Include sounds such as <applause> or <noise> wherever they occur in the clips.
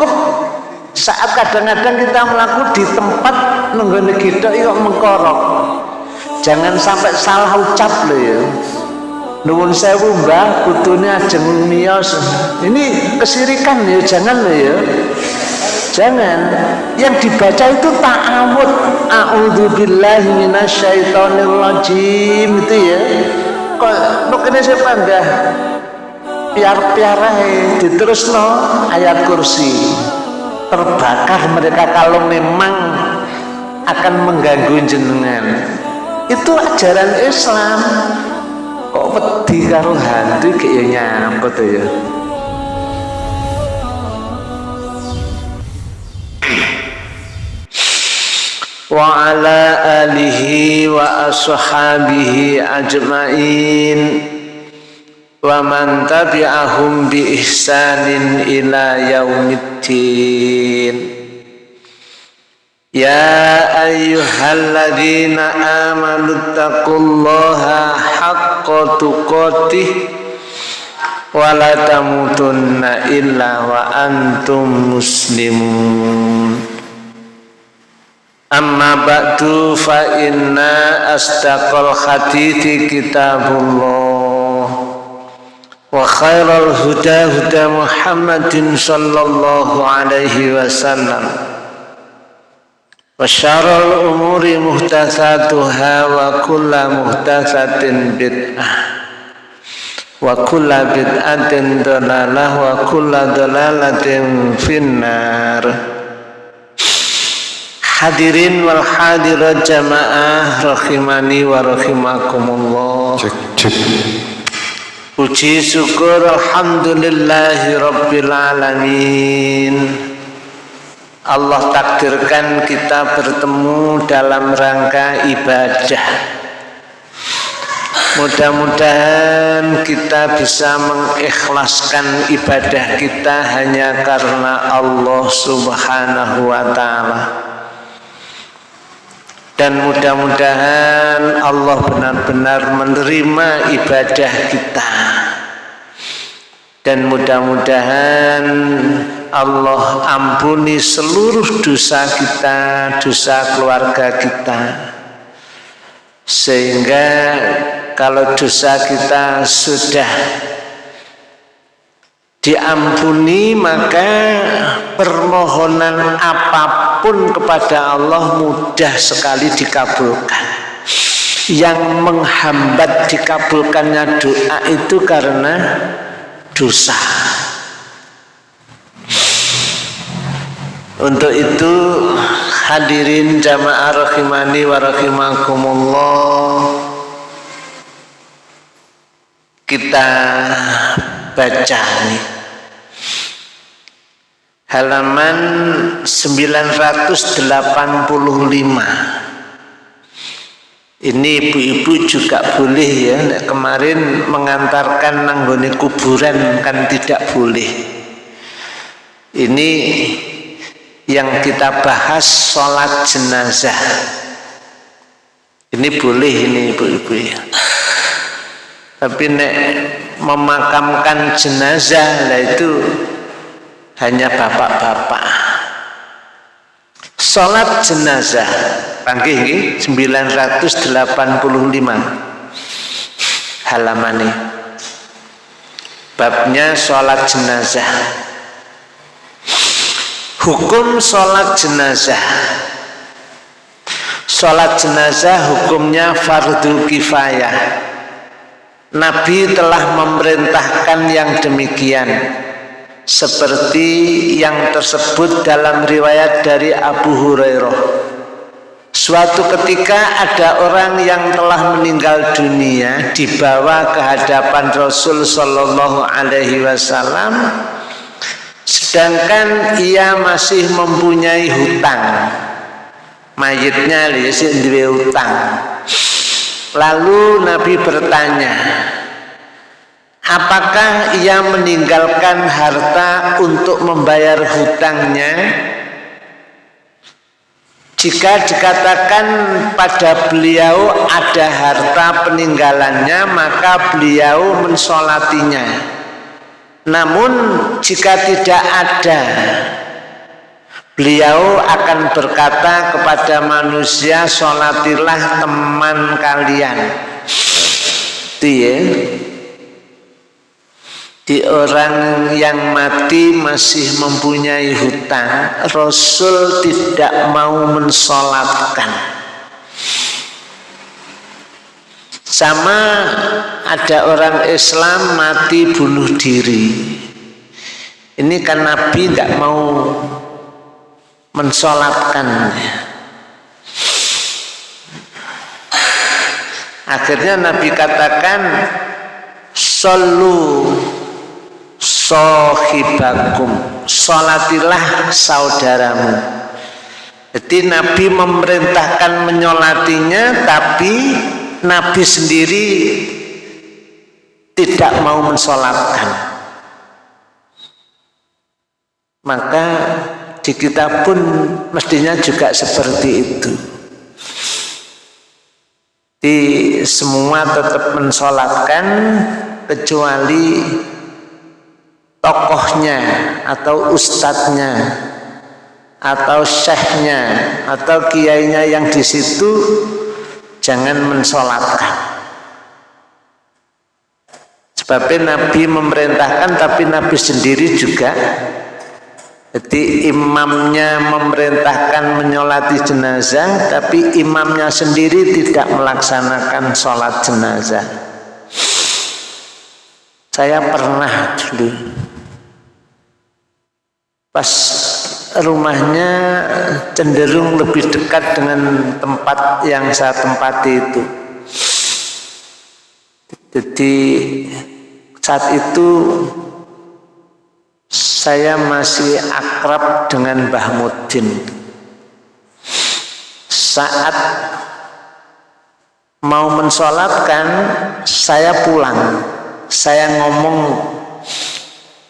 cukup. Saat kadang-kadang kita melakukan di tempat nunggu kita yuk mengkorok. Jangan sampai salah ucap loh ya. Nuwun sewu mbah kudune ajeng miyos. Ini kesirikan ya jangan loh ya. Jangan. Yang dibaca itu ta'awud. A'udzubillahi minasyaitonirrajim itu ya. Kok mungkin saya panggah piar-piar diterus no ayat kursi. Terbakar mereka kalau memang akan mengganggu jenengan. Itu ajaran Islam. Kok wedi karo hantu apa tuh ya? Wa ala alihi wa ashabihi ajma'in wa man tabi'ahum bi ihsanin ila yaumiddin. Ya ayyuhalladzina amanu taqullaha haqqa tuqatih wa la tamutunna illa wa antum muslimun. Amma ba'du fa inna asdaqal hadithi kitabullah wa khairal huda huda Muhammadin sallallahu alaihi wasallam وشر الأمور محدثاتها وكل محدثة بدعة وكل بدعة ضلالة وكل ضلالة في النار Hadirin wal hadirat jamaah rahimani wa rahimakumullah. Cek cek. Puji syukur alhamdulillahi rabbil alamin. Allah takdirkan kita bertemu dalam rangka ibadah Mudah-mudahan kita bisa mengikhlaskan ibadah kita hanya karena Allah subhanahu wa ta'ala Dan mudah-mudahan Allah benar-benar menerima ibadah kita Dan mudah-mudahan Allah ampuni seluruh dosa kita, dosa keluarga kita. Sehingga kalau dosa kita sudah diampuni maka permohonan apa pun kepada Allah mudah sekali dikabulkan. Yang menghambat dikabulkannya doa itu karena dosa. Untuk itu hadirin jamaah rahimani wa rahimakumullah kita baca nih halaman 985 ini ibu-ibu juga boleh ya kemarin mengantarkan nanggone kuburan kan tidak boleh. Ini yang kita bahas sholat jenazah. Ini boleh ini ibu-ibu ya. Tapi nek memakamkan jenazah lah itu hanya bapak-bapak. Sholat jenazah. Panggil ini 985 halaman ini babnya sholat jenazah. Hukum sholat jenazah. Sholat jenazah hukumnya fardu kifayah. Nabi telah memerintahkan yang demikian Seperti yang tersebut dalam riwayat dari Abu Hurairah. Suatu ketika ada orang yang telah meninggal dunia dibawa ke hadapan Rasul Shallallahu Alaihi Wasallam sedangkan ia masih mempunyai hutang. Mayitnya dua hutang. Lalu Nabi bertanya apakah ia meninggalkan harta untuk membayar hutangnya? Jika dikatakan pada beliau ada harta peninggalannya maka beliau mensolatinya. Namun jika tidak ada beliau akan berkata kepada manusia sholatilah teman kalian. Dia di orang yang mati masih mempunyai hutang Rasul tidak mau mensolatkan. Sama ada orang Islam mati bunuh diri. Ini kan Nabi tidak mau mensolatkan akhirnya Nabi katakan Sallu sohibakum Solatilah saudaramu. Jadi Nabi memerintahkan menyolatinya Tapi Nabi sendiri Tidak mau mensolatkan. Maka di kita pun mestinya juga seperti itu. Di semua tetap mensolatkan kecuali tokohnya atau ustadznya atau syekhnya atau kiainya yang di situ jangan mensolatkan. Sebabnya Nabi memerintahkan tapi Nabi sendiri juga jadi imamnya memerintahkan menyolati jenazah tapi imamnya sendiri tidak melaksanakan sholat jenazah. Saya pernah dulu pas rumahnya cenderung lebih dekat dengan tempat yang saya tempati itu. Jadi saat itu saya masih akrab dengan Mbah Mudin. Saat mau mensolatkan saya pulang. Saya ngomong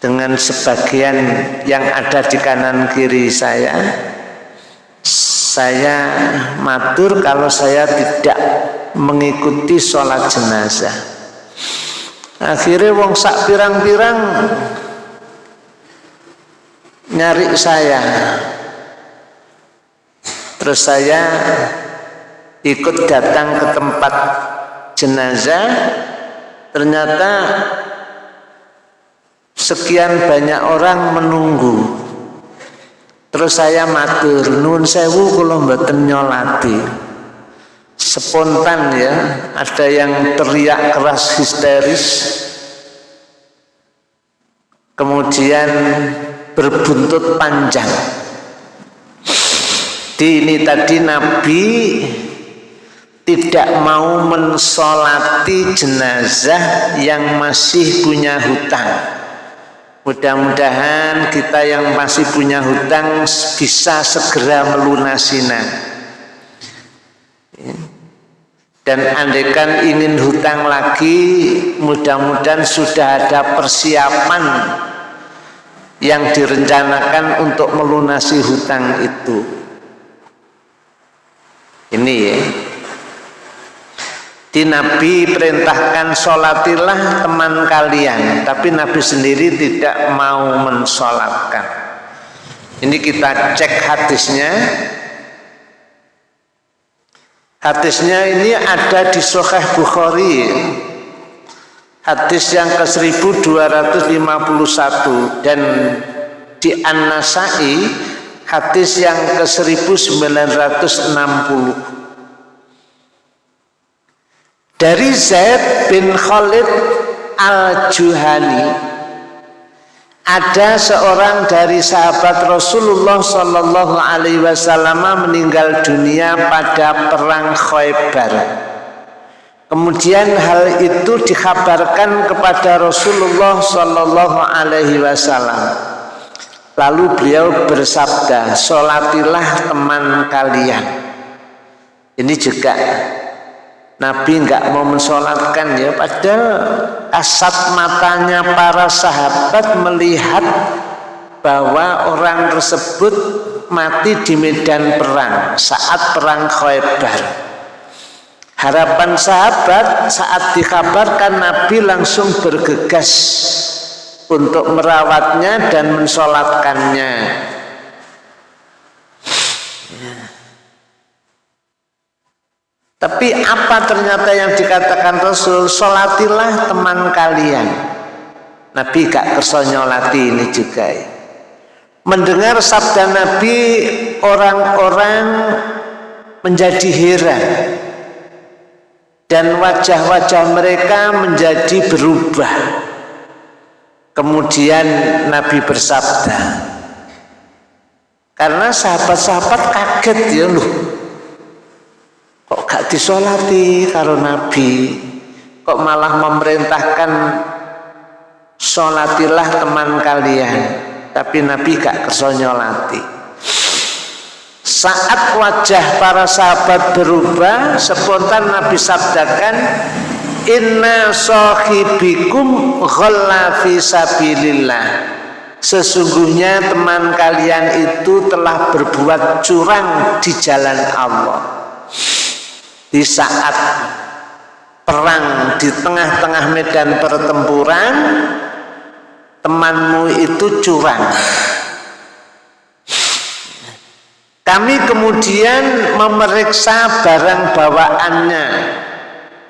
dengan sebagian yang ada di kanan kiri saya saya matur kalau saya tidak mengikuti sholat jenazah. Akhirnya wong sak pirang-pirang nyari saya. Terus saya ikut datang ke tempat jenazah. Ternyata sekian banyak orang menunggu. Terus saya matur nun sewu kalau mboten nyolati. Spontan ya ada yang teriak keras histeris. Kemudian berbuntut panjang. Di ini tadi Nabi tidak mau mensolati jenazah yang masih punya hutang Mudah-mudahan kita yang masih punya hutang bisa segera melunasinya. Dan andaikan ingin hutang lagi, mudah-mudahan sudah ada persiapan yang direncanakan untuk melunasi hutang itu. Ini ya di Nabi perintahkan sholatilah teman kalian tapi Nabi sendiri tidak mau mensolatkan ini kita cek hadisnya. Hadisnya ini ada di Sahih Bukhari. Hadis yang ke 1251 dan di An-Nasai hadis yang ke 1960 dari Zaid bin Khalid al-Juhani ada seorang dari sahabat Rasulullah Shallallahu Alaihi Wasallam meninggal dunia pada perang Khaybar. Kemudian hal itu dikabarkan kepada Rasulullah Shallallahu Alaihi Wasallam. Lalu beliau bersabda, "Solatilah teman kalian." Ini juga Nabi enggak mau mensolatkan ya padahal asap matanya para sahabat melihat bahwa orang tersebut mati di medan perang saat perang Khaybar. Harapan sahabat saat dikabarkan Nabi langsung bergegas untuk merawatnya dan mensolatkannya tapi apa ternyata yang dikatakan Rasul? Solatilah teman kalian. Nabi gak kersonyolati ini juga ya. Mendengar sabda Nabi Orang-orang Menjadi heran. Dan wajah-wajah mereka Menjadi berubah. Kemudian Nabi bersabda Karena sahabat-sahabat kaget ya loh gak disolati karo Nabi. Kok malah memerintahkan solatilah teman kalian. Tapi Nabi gak kesonyolati saat wajah para sahabat berubah spontan Nabi sabdakan inna sahibikum ghalla fi sabilillah. Sesungguhnya teman kalian itu telah berbuat curang di jalan Allah di saat perang di tengah-tengah medan pertempuran temanmu itu curang. Kami kemudian memeriksa barang bawaannya.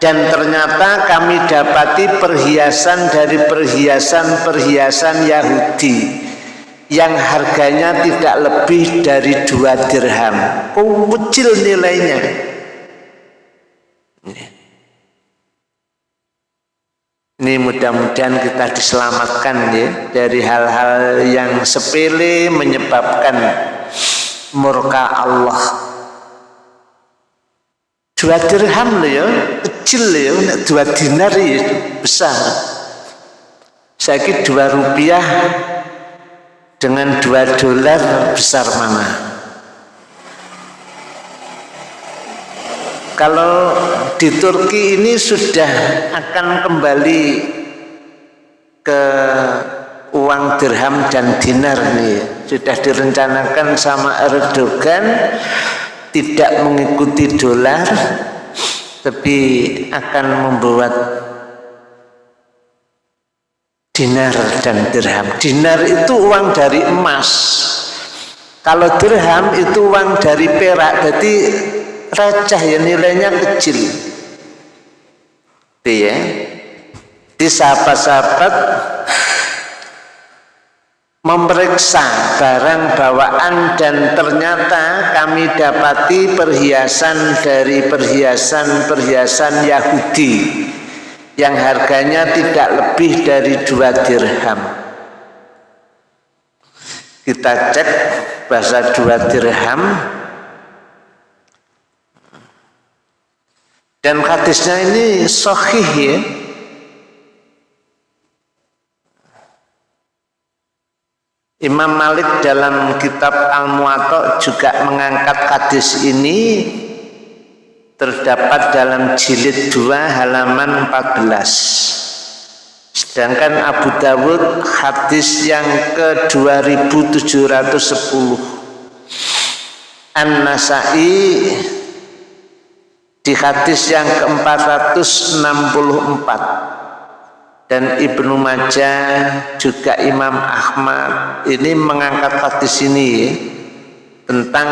Dan ternyata kami dapati perhiasan dari perhiasan-perhiasan Yahudi yang harganya tidak lebih dari dua dirham. Kecil nilainya ini mudah-mudahan kita diselamatkan ya dari hal-hal yang sepele menyebabkan murka Allah. Dua dirham loh ya, kecil loh ya, dua dinar ya, besar. Saya kira dua rupiah dengan dua dolar besar mana? Kalau di Turki ini sudah akan kembali ke uang dirham dan dinar nih sudah direncanakan sama Erdogan tidak mengikuti dolar tapi akan membuat dinar dan dirham. Dinar itu uang dari emas. Kalau dirham itu uang dari perak jadi receh ya nilainya kecil. Ya di sahabat-sahabat memeriksa barang bawaan dan ternyata kami dapati perhiasan dari perhiasan-perhiasan Yahudi yang harganya tidak lebih dari dua dirham. Kita cek bahasa dua dirham Dan hadisnya ini sahih ya. Imam Malik dalam kitab Al-Muwatta juga mengangkat hadis ini terdapat dalam jilid 2 halaman 14. Sedangkan Abu Dawud hadis yang ke 2710. An-Nasai di hadis yang ke-464 dan Ibnu Majah juga Imam Ahmad ini mengangkat hadis ini tentang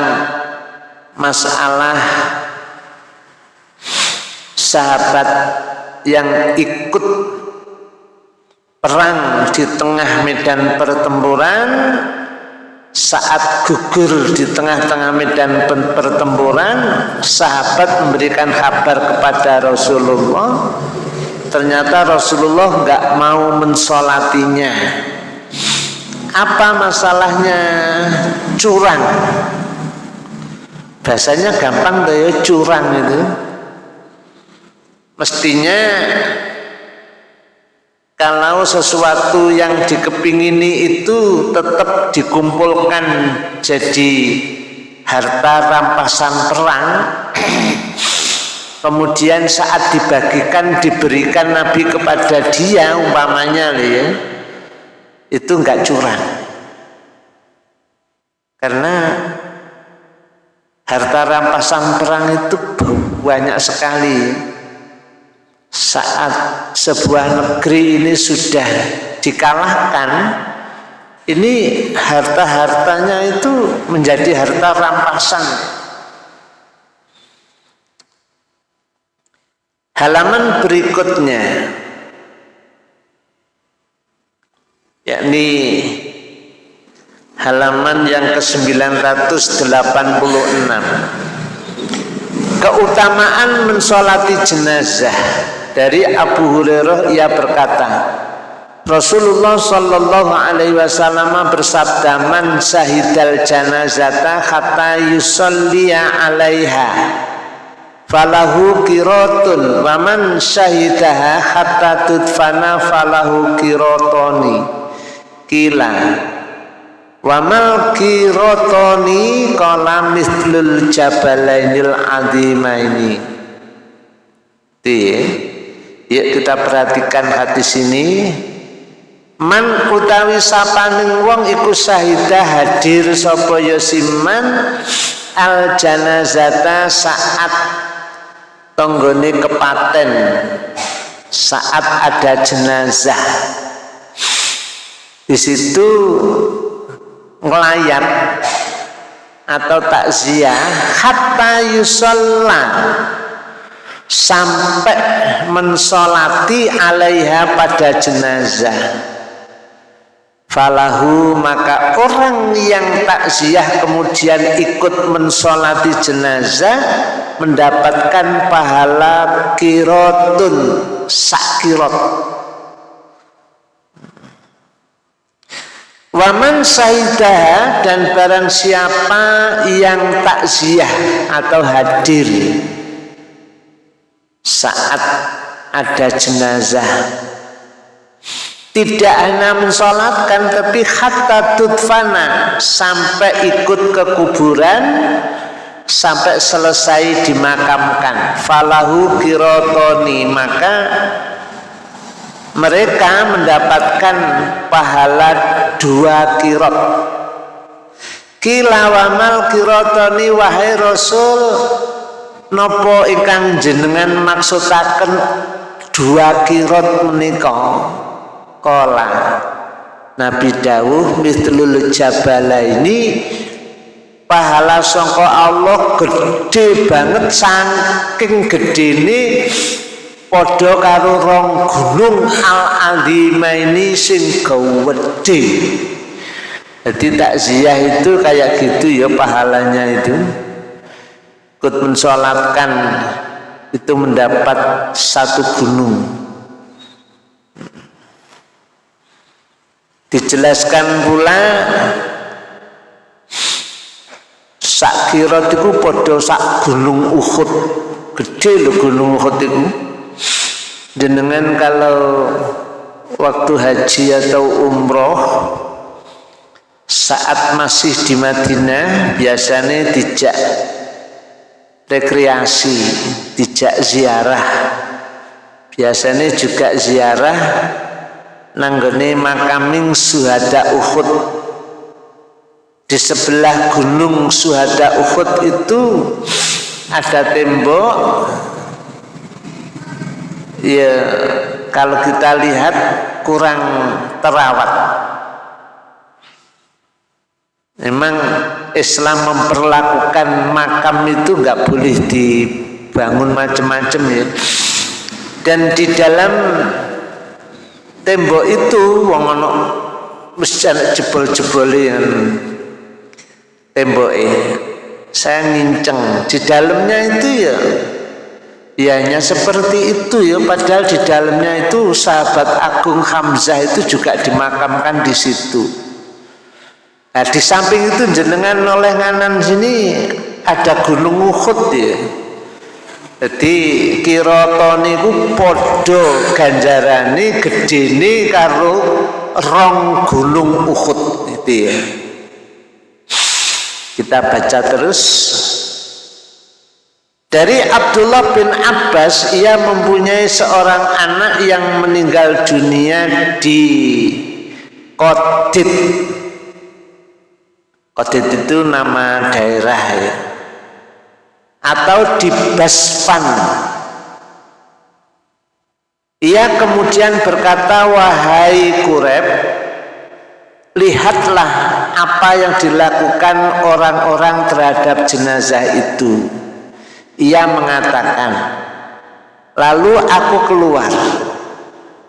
masalah sahabat yang ikut perang di tengah medan pertempuran saat gugur di tengah-tengah medan pertempuran sahabat memberikan kabar kepada Rasulullah ternyata Rasulullah nggak mau mensolatinya. Apa masalahnya? Curang. Bahasanya gampang deh curang itu. Mestinya kalau sesuatu yang dikepingini itu tetap dikumpulkan jadi harta rampasan perang kemudian saat dibagikan diberikan Nabi kepada dia umpamanya ya itu enggak curang. Karena harta rampasan perang itu banyak sekali saat sebuah negeri ini sudah dikalahkan ini harta-hartanya itu menjadi harta rampasan. Halaman berikutnya yakni halaman yang ke-986. Keutamaan mensolati jenazah dari Abu Hurairah ia berkata Rasulullah Shallallahu Alaihi Wasallam bersabda man syahidal janazata kata yusalliya alaiha falahu kirotun waman syahidaha hatta tudfana falahu kirotoni kila Wamal kirotoni kala mislul jabalainil azimaini. Ya, kita perhatikan hati sini. Man utawi sapaning wong iku sahidah hadir sapa yasiman al janazata saat tonggone kepaten. Saat ada jenazah. Di situ ngelayat atau takziah hatta yusalla sampai mensolati alaiha pada jenazah. Falahu maka orang yang takziah kemudian ikut mensolati jenazah mendapatkan pahala kirotun sakirot. Waman sahidah dan barang siapa yang takziah atau hadir saat ada jenazah. Tidak hanya mensolatkan tapi hatta tutfana sampai ikut ke kuburan sampai selesai dimakamkan. Falahu kirotoni maka mereka mendapatkan pahala dua kirot. Kilawamal kirotoni wahai rasul nopo ikan jenengan maksudaken dua kirot menika? Kola Nabi Dawuh mitlul jabala ini pahala songko Allah gede banget saking gede ini podo karo rong gunung al azima ini sing gawede jadi takziah itu kayak gitu ya pahalanya itu ikut mensolatkan itu mendapat satu gunung. Dijelaskan pula sak kira itu podo sak gunung Uhud. Gede loh gunung Uhud itu. Jenengan kalau waktu haji atau umroh saat masih di Madinah biasanya dijak rekreasi, dijak ziarah. Biasanya juga ziarah nanggone makaming suhada Uhud. Di sebelah gunung suhada Uhud itu ada tembok ya kalau kita lihat kurang terawat memang Islam memperlakukan makam itu nggak boleh dibangun macam-macam ya. Dan di dalam tembok itu wong ono mesti jebol-jebol yang tembok saya nginceng. Di dalamnya itu ya ya hanya seperti itu ya. Padahal di dalamnya itu sahabat agung Hamzah itu juga dimakamkan di situ Nah, di samping itu jenengan oleh nganan sini ada gunung Uhud ya. Jadi kiroto niku podo ganjarane gedene karo rong gunung Uhud itu ya. Kita baca terus dari Abdullah bin Abbas ia mempunyai seorang anak yang meninggal dunia di Kodit Kodit itu nama daerah ya. Atau di Basfan ia kemudian berkata wahai Kureb lihatlah apa yang dilakukan orang-orang terhadap jenazah itu. Ia mengatakan lalu aku keluar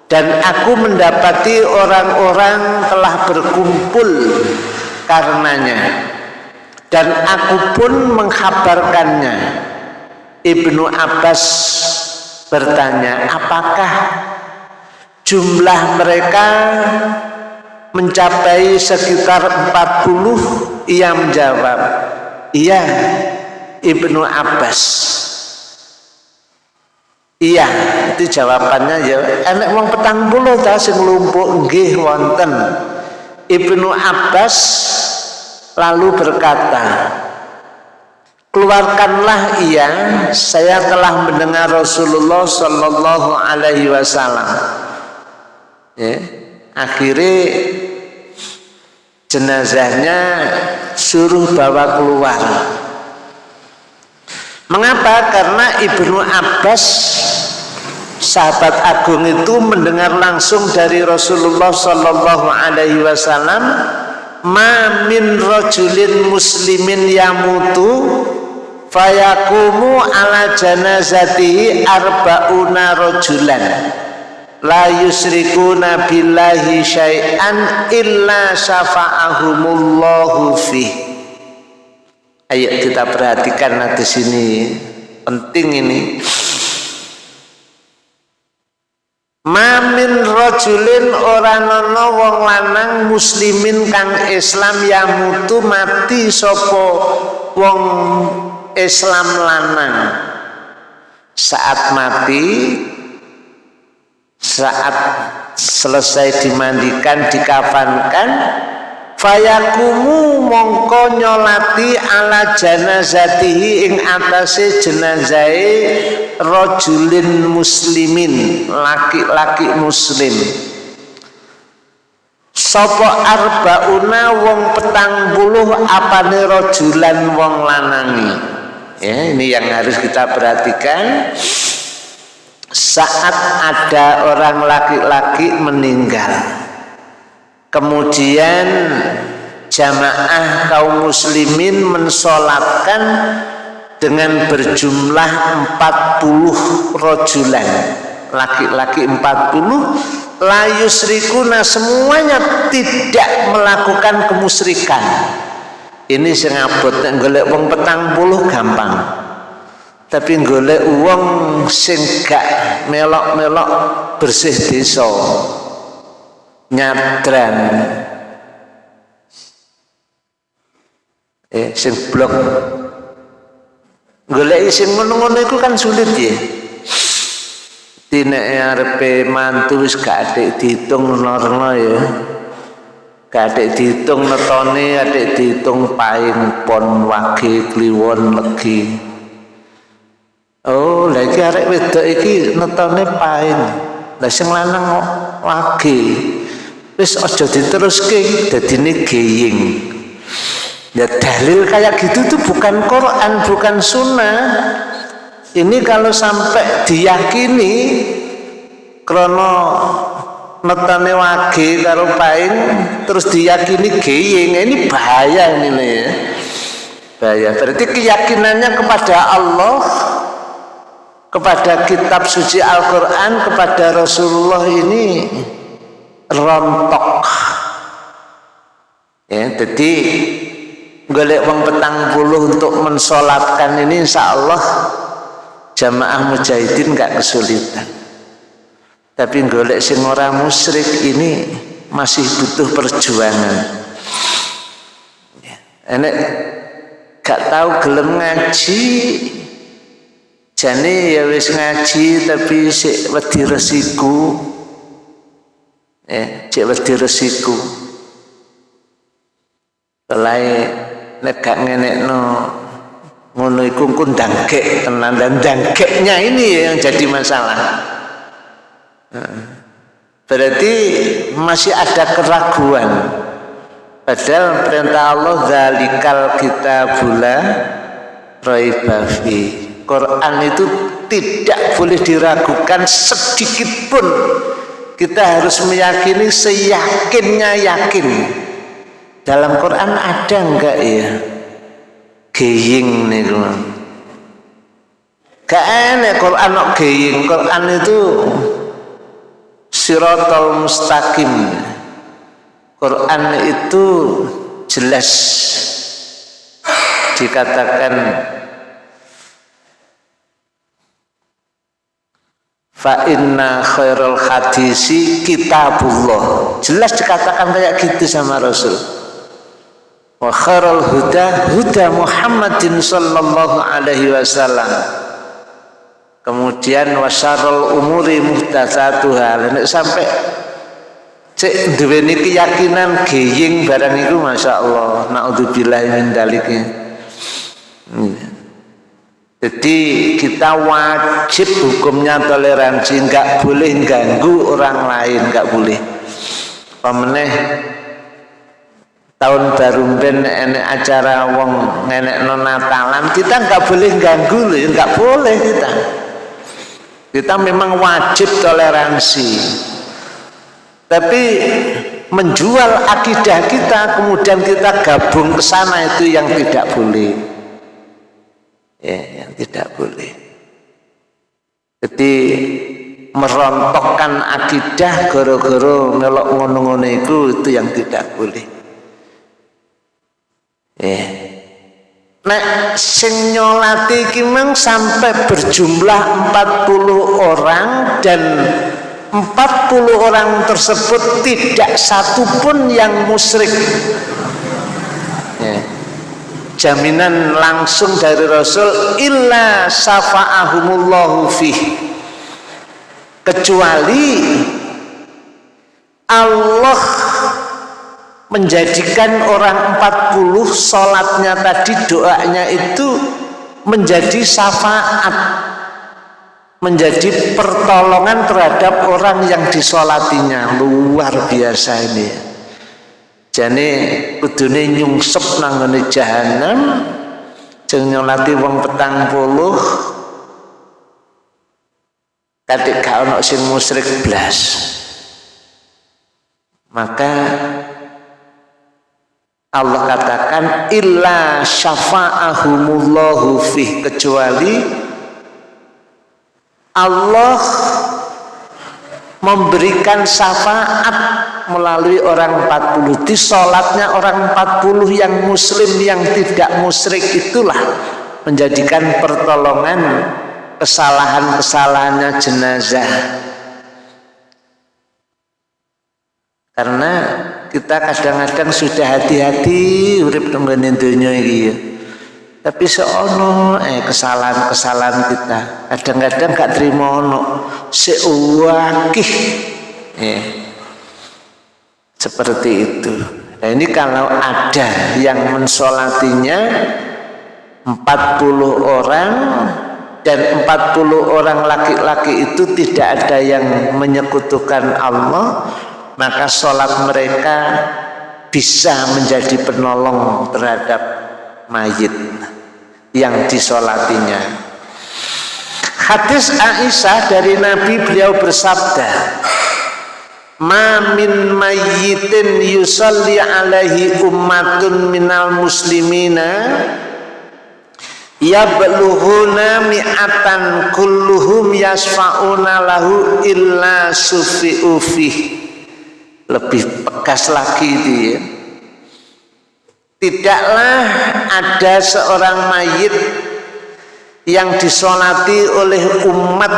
dan aku mendapati orang-orang telah berkumpul karenanya. Dan aku pun menghabarkannya Ibnu Abbas bertanya apakah jumlah mereka mencapai sekitar 40 ia menjawab iya Ibnu Abbas. Iya itu jawabannya. Ya enak wong petang puluh ta sing lumpuk nggih wonten Ibnu Abbas lalu berkata keluarkanlah ia saya telah mendengar Rasulullah Shallallahu Alaihi Wasallam. Ya akhirnya jenazahnya suruh bawa keluar. Mengapa? Karena Ibnu Abbas sahabat agung itu mendengar langsung dari Rasulullah Shallallahu Alaihi Wasallam ma min rajulin muslimin yamutu fayakumu ala janazatihi arba'una rajulan la yusrikuna billahi syai'an illa syafa'ahumullahu fi ayo kita perhatikan di sini penting ini Mamin rojulin orang nono wong lanang muslimin kang Islam yang mutu mati sopo wong Islam lanang. Saat mati saat selesai dimandikan dikafankan fayakumu mongko nyolati ala janazatihi ing atase jenazai rojulin muslimin laki-laki muslim. Sopo arbauna wong petang puluh apane rojulan wong lanangi? Ya ini yang harus kita perhatikan. Saat ada orang laki-laki meninggal kemudian jamaah kaum muslimin mensolatkan dengan berjumlah 40 rojulan. Laki-laki 40 layus rikuna semuanya tidak melakukan kemusrikan. Ini sengabot golek wong petang puluh gampang. Tapi golek uang sing gak melok-melok bersih desa nyadran eh sing blok golek sing ngono-ngono iku kan sulit ya Dine arepe mantu wis gak adik dihitung norno ya. Gak adik dihitung netone, adik dihitung paing pon wage kliwon legi. Oh, lagi arek wedok iki netone paing. Lah sing lanang wage wis aja diteruske dadine geying. Ya dalil kayak gitu tuh bukan Quran bukan sunnah. Ini kalau sampai diyakini krono metane wage karo paing terus diyakini geying ini bahaya ini nih ya. Bahaya. Berarti keyakinannya kepada Allah kepada kitab suci Al-Quran kepada Rasulullah ini rontok. Ya jadi golek wong petang puluh untuk mensolatkan ini insya Allah jamaah mujahidin gak kesulitan. Tapi golek sing orang musyrik ini masih butuh perjuangan. Ya. enek gak tahu gelem ngaji jane ya wis ngaji tapi sik wedi resiko eh cek wedi resiko Pelai nek gak ngenekno ngono iku dangkek tenan. Dan dangkeknya ini yang jadi masalah. Berarti masih ada keraguan. Padahal perintah Allah zalikal kita bula roibafi Quran itu tidak boleh diragukan sedikit pun kita harus meyakini seyakinnya yakin. Dalam Quran ada enggak ya? Geying nih gak enak Quran nok geying. Quran itu sirotol mustaqim. Quran itu jelas dikatakan fa inna khairul hadisi kitabullah. Jelas dikatakan kayak gitu sama Rasul. Wa khairul huda huda Muhammadin sallallahu alaihi wasallam. Kemudian wasarul umuri muhdatsatuha. Nek sampai cek duweni keyakinan geying barang itu Masya Allah. Naudzubillah min dalike hmm. Jadi kita wajib hukumnya toleransi, nggak boleh ganggu orang lain, nggak boleh. Pemeneh tahun baru ben enek acara wong nenek nonatalan kita nggak boleh ganggu loh, nggak boleh kita. Kita memang wajib toleransi. Tapi menjual akidah kita kemudian kita gabung ke sana itu yang tidak boleh ya yang tidak boleh. Jadi merontokkan akidah goro-goro melok ngono-ngono itu itu yang tidak boleh. Ya. Nek sing nyolati sampai berjumlah 40 orang dan 40 orang tersebut tidak satu pun yang musyrik. Ya jaminan langsung dari Rasul illa safa'ahumullahu fih. Kecuali Allah menjadikan orang 40 sholatnya tadi doanya itu menjadi syafaat menjadi pertolongan terhadap orang yang disolatinya. Luar biasa ini jane kudune nyungsep nang ngene jahanam jeng nyolati wong petang puluh. Katik gak ono sing musyrik blas. Maka Allah katakan illa syafa'ahumullahu fih kecuali Allah memberikan syafaat melalui orang 40 di sholatnya orang 40 yang muslim yang tidak musyrik itulah menjadikan pertolongan kesalahan-kesalahannya jenazah. Karena kita kadang-kadang sudah hati-hati urip dunia ini ya tapi seono eh kesalahan-kesalahan kita. Kadang-kadang gak terima ono. Seuwakih. Eh, seperti itu. Nah ini kalau ada yang mensolatinya 40 orang dan 40 orang laki-laki itu tidak ada yang menyekutukan Allah maka sholat mereka bisa menjadi penolong terhadap mayit yang disolatinya. Hadis Aisyah dari Nabi beliau bersabda ma min mayyitin yusalli alaihi ummatun minal muslimina yabluhuna mi'atan kulluhum yasfa'una lahu illa sufi'u lebih pekas lagi dia Tidaklah ada seorang mayit yang disolati oleh umat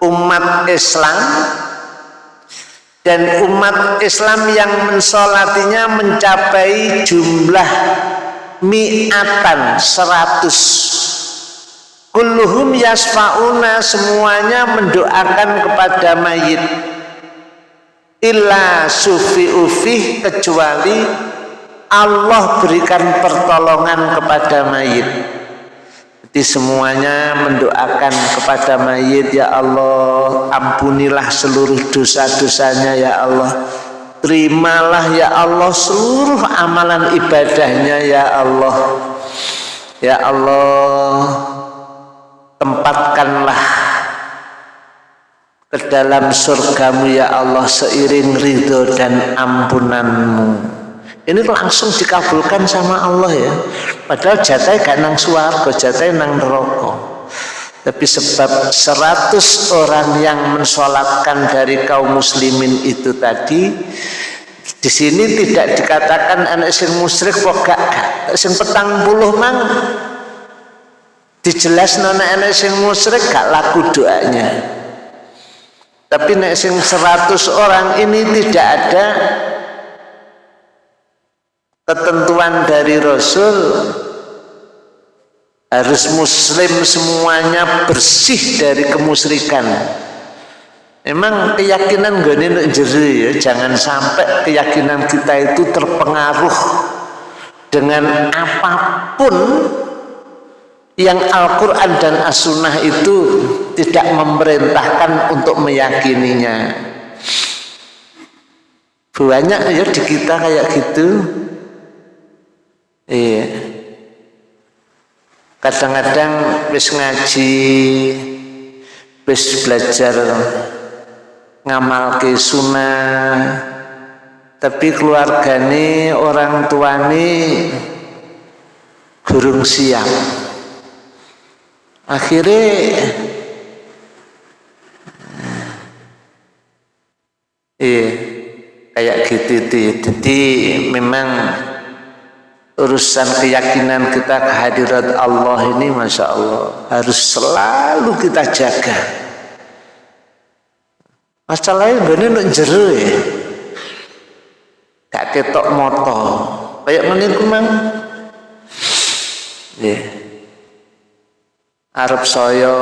umat Islam dan umat Islam yang mensolatinya mencapai jumlah mi'atan seratus. Kulluhum yasfa'una semuanya mendoakan kepada mayit. Illa sufi ufih kecuali Allah berikan pertolongan kepada mayit. Jadi semuanya mendoakan kepada mayit ya Allah ampunilah seluruh dosa-dosanya ya Allah. Terimalah ya Allah seluruh amalan ibadahnya ya Allah. Ya Allah tempatkanlah ke dalam surgamu ya Allah seiring ridho dan ampunanmu ini langsung dikabulkan sama Allah ya. Padahal jatai gak nang suarga jatai nang neraka. Tapi sebab seratus orang yang mensolatkan dari kaum muslimin itu tadi di sini tidak dikatakan anak sing musyrik kok gak sing petang puluh mang. Dijelas nona anak sing musyrik gak laku doanya. Tapi nek sing seratus orang ini tidak ada ketentuan dari Rasul harus muslim semuanya bersih dari kemusyrikan Emang keyakinan gak ini jeri ya, jangan sampai keyakinan kita itu terpengaruh dengan apa pun yang Al-Quran dan As-Sunnah itu tidak memerintahkan untuk meyakininya. Banyak ya di kita kayak gitu. Iya. Kadang-kadang wis ngaji wis belajar ngamal ke sunnah tapi keluargane orang tuane gurung siap. Akhirnya iya kayak gitu jadi memang urusan keyakinan kita kehadirat Allah ini Masya Allah harus selalu kita jaga. Masalahnya gini nak jeru ya. Gak ketok moto. Kayak ngene mang. Ya. Arab saya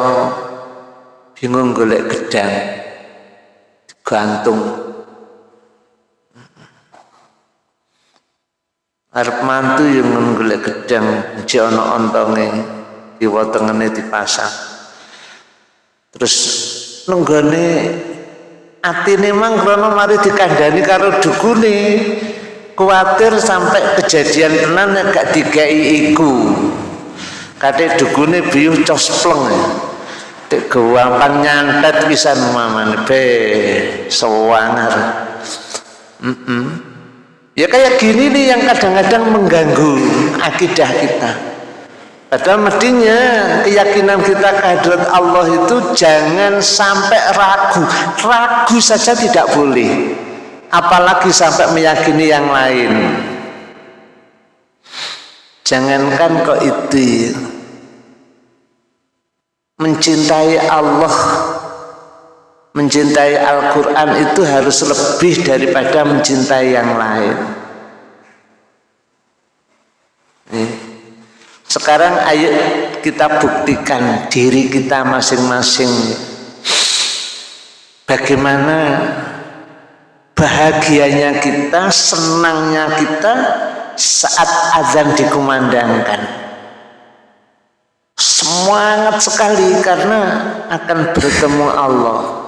bingung golek gedang gantung arep mantu yang golek gedang ji ana ontonge kiwa tengene dipasang. Terus nenggone atine mang krana mari dikandani karo dukune kuatir sampai kejadian tenan gak dikai iku. Kate dukune biuh cospleng dek gawampang nyantet pisan mamane be sewangar mm -mm. Ya kayak gini nih yang kadang-kadang mengganggu akidah kita. Padahal mestinya keyakinan kita kehadirat Allah itu jangan sampai ragu. Ragu saja tidak boleh. Apalagi sampai meyakini yang lain. Jangankan kok itu mencintai Allah mencintai Al-Quran itu harus lebih daripada mencintai yang lain. Sekarang ayo kita buktikan diri kita masing-masing. Bagaimana bahagianya kita senangnya kita saat azan dikumandangkan. Semangat sekali karena akan bertemu Allah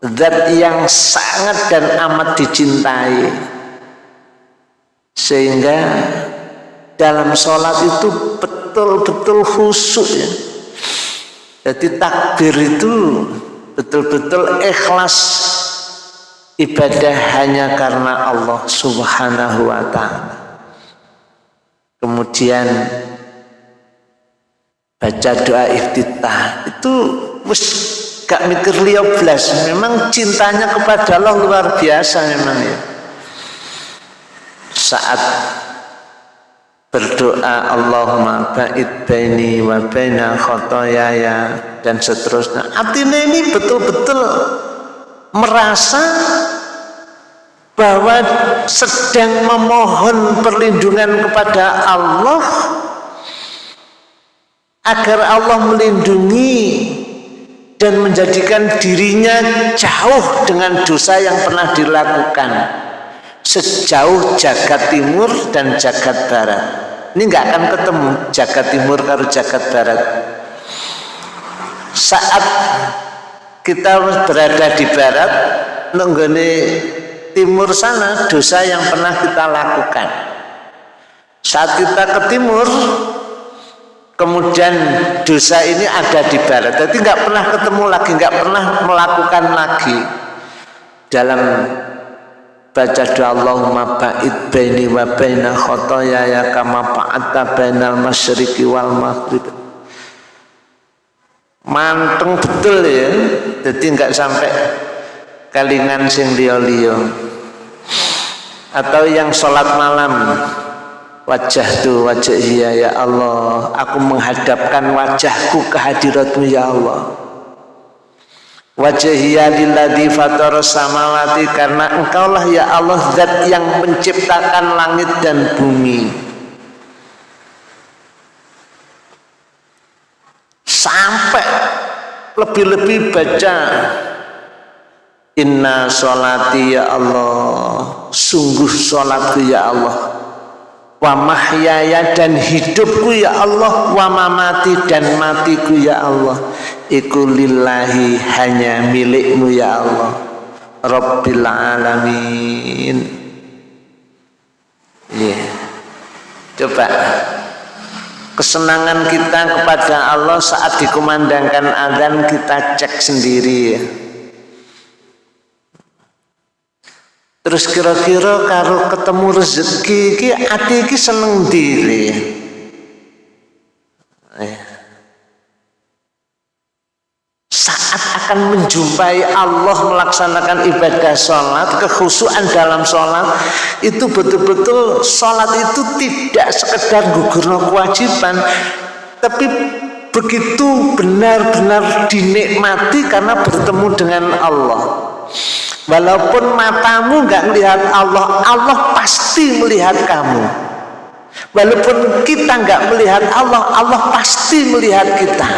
zat yang sangat dan amat dicintai. Sehingga dalam sholat itu betul-betul khusyuk ya. Jadi takbir itu betul-betul ikhlas. Ibadah hanya karena Allah subhanahu wa ta'ala. Kemudian baca doa iftitah itu gak mikir liya blas. Memang cintanya kepada Allah luar biasa memang ya. Saat berdoa Allahumma ba'id baini wa baina khotoyaya dan seterusnya. Artinya ini betul-betul merasa bahwa sedang memohon perlindungan kepada Allah agar Allah melindungi dan menjadikan dirinya jauh dengan dosa yang pernah dilakukan. Sejauh jagat timur dan jagat barat. Ini nggak akan ketemu jagat timur karo jagat barat. Saat kita berada di barat nenggone timur sana dosa yang pernah kita lakukan. Saat kita ke timur kemudian dosa ini ada di barat jadi nggak pernah ketemu lagi nggak pernah melakukan lagi. Dalam baca doa Allahumma ba'id baini wa baina khotoyaya kama ba'atta bainal masyriqi wal maghrib. Manteng betul ya. Jadi nggak sampai kalingan sing liyo-liyo atau yang sholat malam wajah tu wajah iya ya Allah. Aku menghadapkan wajahku ke hadiratmu ya Allah. Wajah iya lilladhi fatar samawati karena engkaulah ya Allah zat yang menciptakan langit dan bumi. Sampai lebih-lebih baca Inna sholati ya Allah. Sungguh sholatku ya Allah Wa mahyaya dan hidupku ya Allah. Wa mamati dan matiku ya Allah. Iku lillahi hanya milikmu ya Allah. Rabbil alamin. Yeah. Coba. Kesenangan kita kepada Allah saat dikumandangkan azan kita cek sendiri ya Terus kira-kira kalau ketemu rezeki ki ati ki seneng diri. Eh. Saat akan menjumpai Allah melaksanakan ibadah sholat, kekhusuan dalam sholat, itu betul-betul sholat itu tidak sekedar gugur kewajiban, tapi begitu benar-benar dinikmati karena bertemu dengan Allah. Walaupun matamu nggak melihat Allah, Allah pasti melihat kamu. Walaupun kita nggak melihat Allah, Allah pasti melihat kita.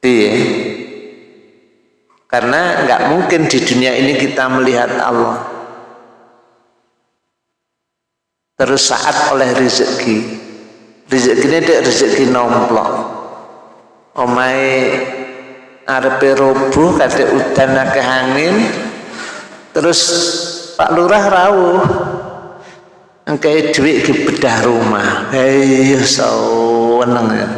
Iya. Karena nggak mungkin di dunia ini kita melihat Allah. Terus saat oleh rezeki, rezeki ini rezeki nomplok. Omai arepe roboh kadek udan akeh angin. Terus Pak Lurah rawuh engke dhuwit ki bedah rumah. Hei seneng ya.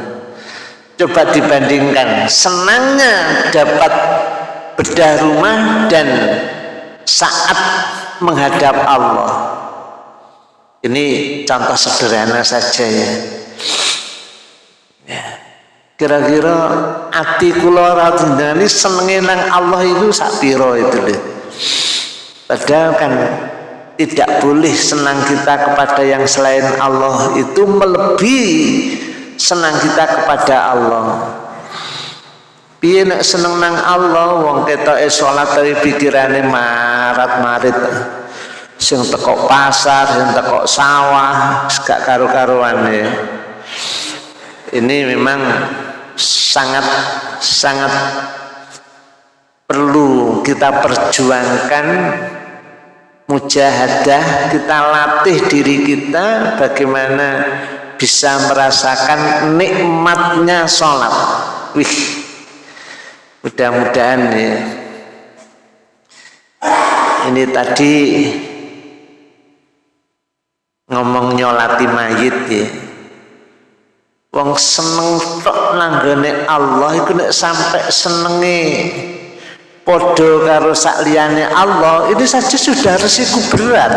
Coba dibandingkan senangnya dapat bedah rumah dan saat menghadap Allah. Ini contoh sederhana saja ya kira-kira ati kula ini senenge nang Allah itu sapiro itu deh padahal kan tidak boleh senang kita kepada yang selain Allah itu melebihi senang kita kepada Allah. Piye nek seneng nang Allah wong ketoke salat tapi pikirane marat-marit. Sing teko pasar sing teko sawah gak karu-karuan ya ini memang sangat sangat perlu kita perjuangkan mujahadah kita latih diri kita bagaimana bisa merasakan nikmatnya sholat. Wih mudah-mudahan ya. Ini tadi ngomong nyolati mayit ya Wong seneng tok nanggone Allah iku nek sampai senenge. Podo karo sakliyane Allah ini saja sudah resiko berat.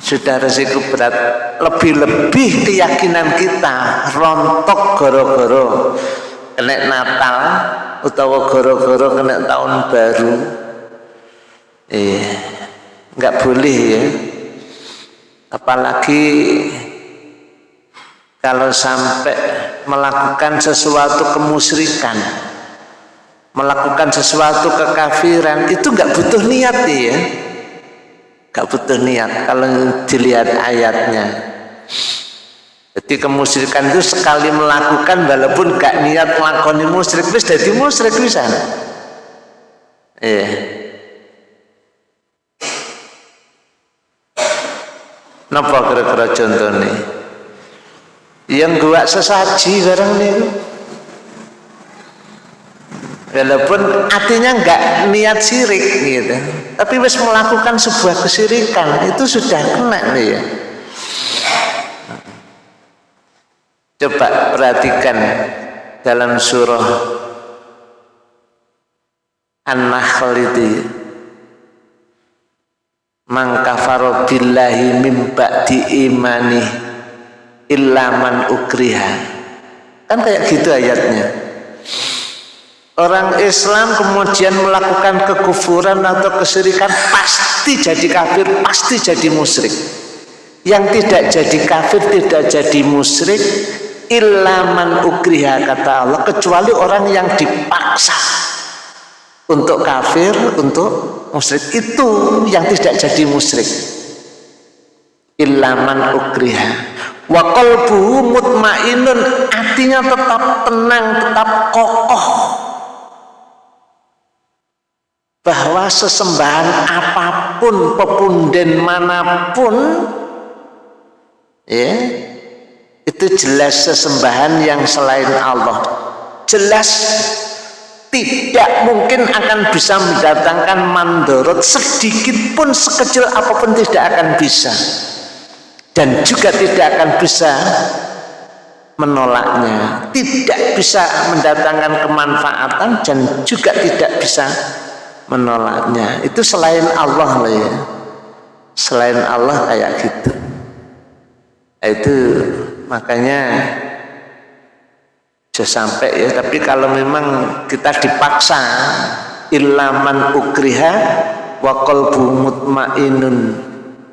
Sudah resiko berat. Lebih-lebih keyakinan kita rontok goro-goro kena Natal utawa goro-goro kena tahun baru. Eh nggak boleh ya. Apalagi kalau sampai melakukan sesuatu kemusyrikan melakukan sesuatu kekafiran itu nggak butuh niat ya nggak butuh niat kalau dilihat ayatnya. Jadi kemusyrikan itu sekali melakukan walaupun gak niat melakukan musyrik wis jadi musyrik bisa. Iya. Napa kira-kira contohnya? Yang gua sesaji barang niku. Walaupun artinya enggak niat sirik gitu. Tapi wis melakukan sebuah kesirikan itu sudah kena nih ya. Coba perhatikan dalam surah An-Nahl itu. Man kafaro billahi mim ba'di ilaman ukriha. Kan kayak gitu ayatnya. Orang Islam kemudian melakukan kekufuran atau kesyirikan pasti jadi kafir pasti jadi musyrik. Yang tidak jadi kafir tidak jadi musyrik ilaman ukriha kata Allah kecuali orang yang dipaksa untuk kafir untuk musyrik. Itu yang tidak jadi musyrik. Ilaman ukriha wa qalbuhu mutmainun hatinya tetap tenang tetap kokoh. Bahwa sesembahan apa pun pepunden mana pun ya itu jelas sesembahan yang selain Allah. Jelas tidak mungkin akan bisa mendatangkan mandorot sedikit pun sekecil apa pun tidak akan bisa dan juga tidak akan bisa menolaknya. Tidak bisa mendatangkan kemanfaatan dan juga tidak bisa menolaknya. Itu selain Allah loh ya. Selain Allah kayak gitu. Itu makanya sudah sampai ya. Tapi kalau memang kita dipaksa ilaman ukriha wa qalbu mutmainun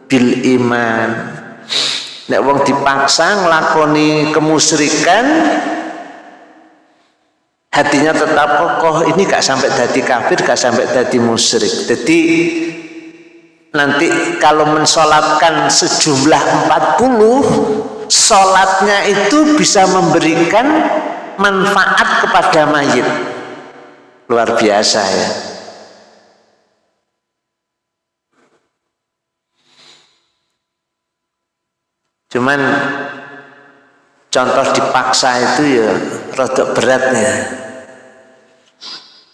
bil iman Nek wong dipaksa ngelakoni kemusyrikan hatinya tetap kokoh. Ini gak sampai jadi kafir gak sampai jadi musyrik. Jadi nanti kalau mensolatkan sejumlah 40 sholatnya itu bisa memberikan manfaat kepada mayit. Luar biasa ya cuman contoh dipaksa itu ya rada berat ya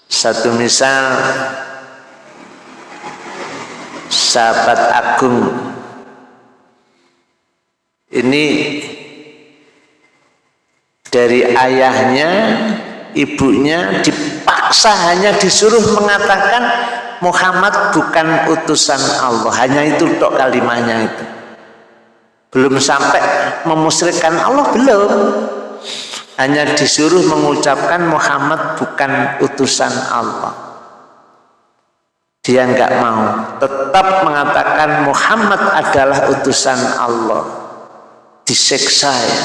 satu misal sahabat agung. Ini dari ayahnya ibunya dipaksa hanya disuruh mengatakan Muhammad bukan utusan Allah. Hanya itu tok kalimatnya itu belum sampai memusyrikkan Allah belum. Hanya disuruh mengucapkan Muhammad bukan utusan Allah. Dia nggak mau. Tetap mengatakan Muhammad adalah utusan Allah. Diseksa ya.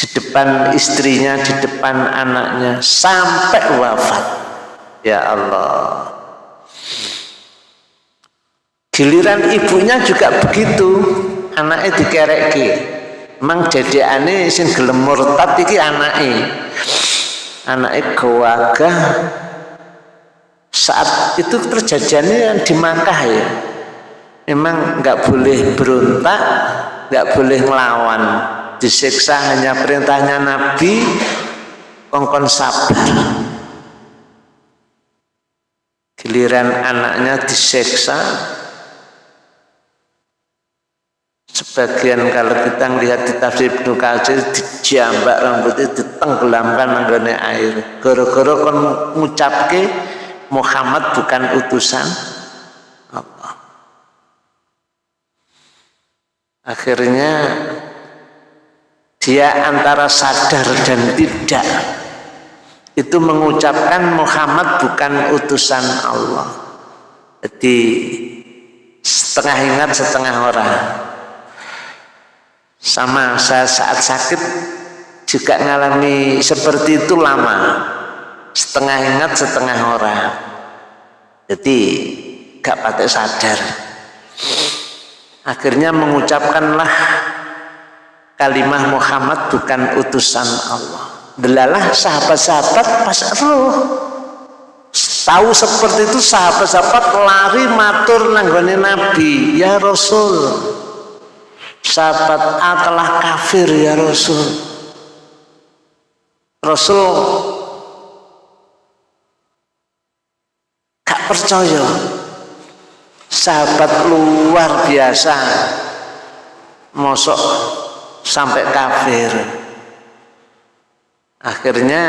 Di depan istrinya di depan anaknya sampai wafat. Ya Allah. Giliran ibunya juga begitu anaknya dikereki emang aneh sing gelem murtad iki anaknya anaknya gawagah. Saat itu terjadinya yang di Makkah ya. Memang nggak boleh berontak nggak boleh melawan disiksa hanya perintahnya Nabi kongkon sabar. Giliran anaknya disiksa sebagian kalau kita melihat di tafsir Ibnu Katsir dijambak rambutnya ditenggelamkan mengenai air. Gara-gara kon ngucapke Muhammad bukan utusan Allah. Akhirnya dia antara sadar dan tidak itu mengucapkan Muhammad bukan utusan Allah. Jadi setengah ingat setengah orang sama saya saat sakit juga mengalami seperti itu lama. Setengah ingat setengah orang jadi gak pakai sadar. Akhirnya mengucapkanlah kalimah Muhammad bukan utusan Allah. Delalah sahabat-sahabat pas roh. Tahu seperti itu sahabat-sahabat lari matur nanggone Nabi. Ya Rasul sahabat A telah kafir ya Rasul. Rasul gak percaya. Sahabat luar biasa. Mosok sampai kafir. Akhirnya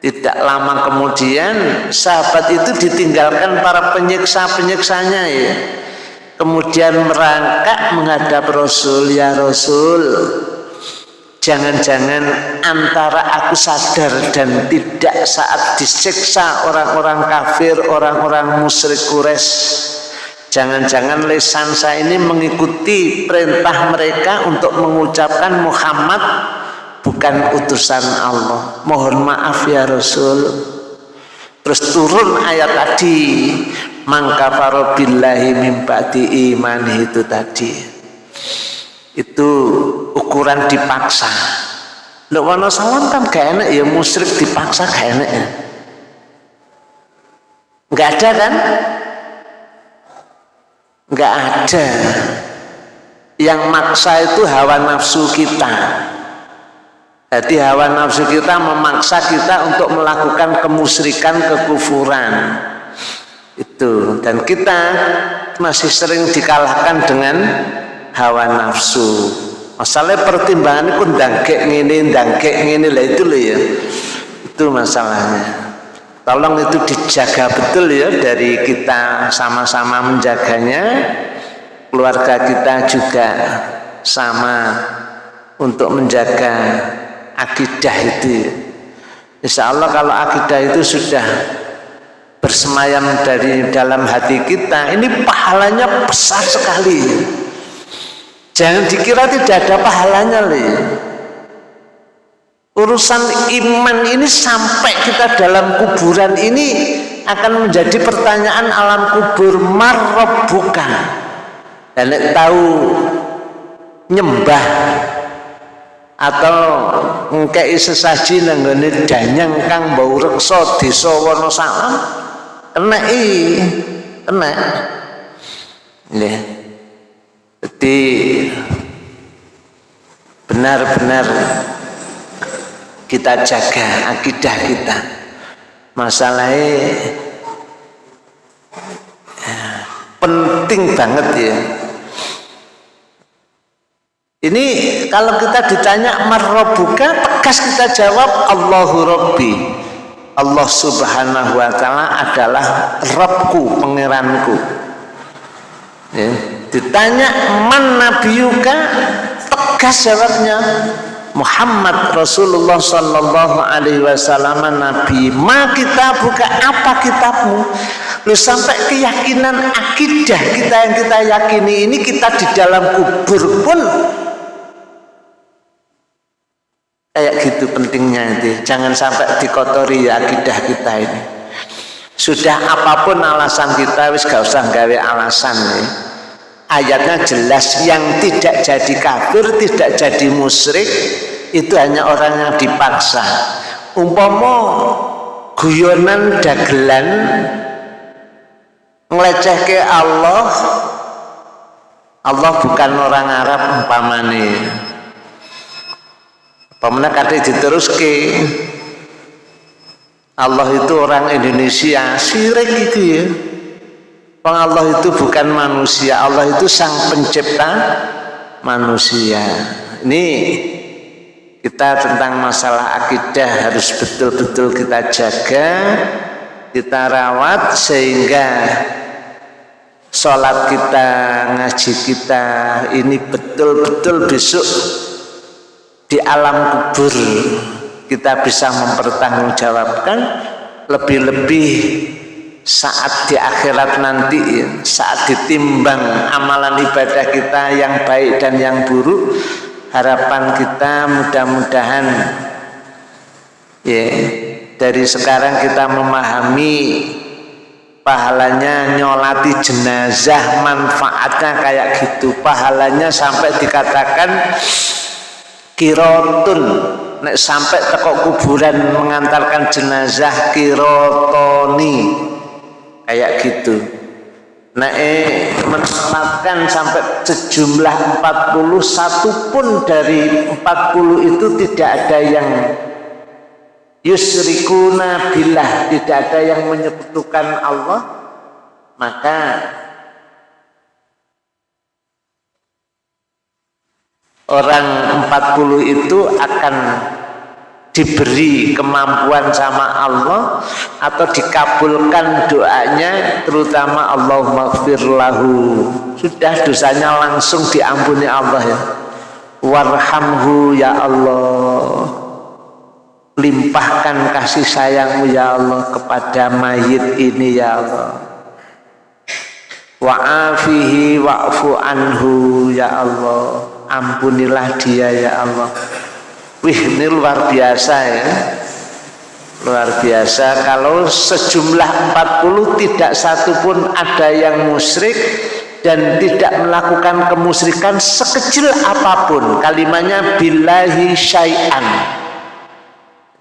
tidak lama kemudian sahabat itu ditinggalkan para penyiksa-penyiksanya ya kemudian merangkak menghadap Rasul ya Rasul jangan-jangan antara aku sadar dan tidak saat disiksa orang-orang kafir orang-orang musyrik Quraisy Jangan-jangan lesan saya ini mengikuti perintah mereka untuk mengucapkan Muhammad bukan utusan Allah. Mohon maaf ya Rasul. Terus turun ayat tadi, mangka farobillahi mimpati iman itu tadi. Itu ukuran dipaksa. Lho wana salam kan gak enak ya musyrik dipaksa gak enak ya. Enggak ada kan? Enggak ada. Yang maksa itu hawa nafsu kita. Jadi hawa nafsu kita memaksa kita untuk melakukan kemusyrikan, kekufuran. Itu dan kita masih sering dikalahkan dengan hawa nafsu. Masalah pertimbangan itu dangkek ngini, dangkek ngini lah itu loh ya. Itu masalahnya tolong itu dijaga betul ya dari kita sama-sama menjaganya keluarga kita juga sama untuk menjaga akidah itu Insya Allah kalau akidah itu sudah bersemayam dari dalam hati kita ini pahalanya besar sekali. Jangan dikira tidak ada pahalanya loh urusan iman ini sampai kita dalam kuburan ini akan menjadi pertanyaan alam kubur bukan dan tahu nyembah atau ngkei sesaji nanggone danyang kang bau reksa desa Wonosalam kena i. Kena. Ya jadi benar-benar kita jaga akidah kita. Masalahnya ya, penting banget ya. Ini kalau kita ditanya marrobuka tegas kita jawab Allahu Rabbi Allah subhanahu wa ta'ala adalah Rabbku, pengiranku ya. ditanya man nabiyuka? Tegas jawabnya Muhammad Rasulullah Sallallahu Alaihi Wasallam Nabi ma kita buka apa kitabmu? Lu sampai keyakinan akidah kita yang kita yakini ini kita di dalam kubur pun kayak gitu pentingnya itu. Jangan sampai dikotori ya akidah kita ini. Sudah apa pun alasan kita wis gak usah gawe alasan nih ayatnya jelas yang tidak jadi kafir tidak jadi musyrik itu hanya orang yang dipaksa. Umpama guyonan dagelan ngeleceh ke Allah Allah bukan orang Arab umpamane umpamane kate diteruske Allah itu orang Indonesia sirik itu ya Bang Allah itu bukan manusia, Allah itu sang pencipta manusia. Ini kita tentang masalah akidah harus betul-betul kita jaga, kita rawat sehingga sholat kita, ngaji kita ini betul-betul besok di alam kubur kita bisa mempertanggungjawabkan lebih-lebih saat di akhirat nanti saat ditimbang amalan ibadah kita yang baik dan yang buruk harapan kita mudah-mudahan ya dari sekarang kita memahami pahalanya nyolati jenazah manfaatnya kayak gitu. Pahalanya sampai dikatakan kirotun nek sampai tekok kuburan mengantarkan jenazah kirotoni kayak gitu. Nah eh menetapkan sampai sejumlah 41 pun dari 40 itu tidak ada yang yusrikuna billah tidak ada yang menyekutukan Allah maka orang 40 itu akan diberi kemampuan sama Allah atau dikabulkan doanya terutama Allah maghfir lahu. Sudah dosanya langsung diampuni Allah ya. Warhamhu ya Allah. Limpahkan kasih sayangmu ya Allah kepada mayit ini ya Allah. Wa'afihi wa'fu anhu ya Allah ampunilah dia ya Allah. Wih ini luar biasa ya. Luar biasa. Kalau sejumlah 40 tidak satu pun ada yang musyrik Dan tidak melakukan kemusyrikan sekecil apa pun. Kalimatnya billahi syai'an.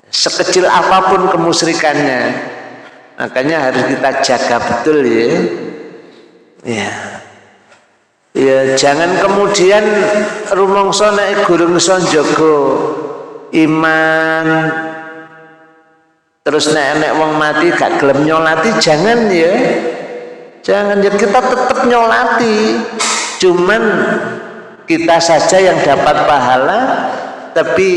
Sekecil apa pun kemusyrikannya. Makanya harus kita jaga betul ya. Ya Ya jangan kemudian rumongso nek gurung iso iman. Terus nenek wong mati gak gelem nyolati jangan ya. Jangan ya kita tetap nyolati. Cuman kita saja yang dapat pahala tapi